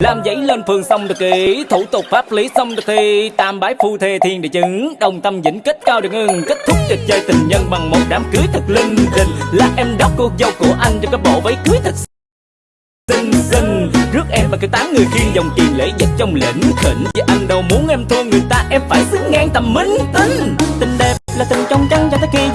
làm giấy lên phường xong được kỹ thủ tục pháp lý xong được thi, tam bái phu thê thiên địa chứng, đồng tâm vĩnh kết cao được ngưng, kết thúc trò chơi tình nhân bằng một đám cưới thật linh đình. Là em đốc cô dâu của anh cho cái bộ váy cưới thật xinh xinh. Rước em và cái tám người khiên dòng tiền lễ vật trong lĩnh thịnh Vì anh đâu muốn em thua người ta, em phải xứng ngang tầm minh tinh tình đẹp là tình trong trắng cho tới khi về